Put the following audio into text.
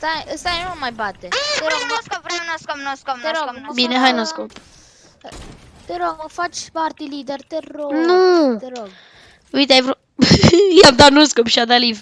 Stai, stai, nu mai bate. Te rog, nu scop, vreau nu scop, nu scop, nu scop, Bine, hai, nu scop. te rog, mă faci party leader, te rog. Nu. Te rog. Uite, ai vrut... I-am dat nu scop și a dat live.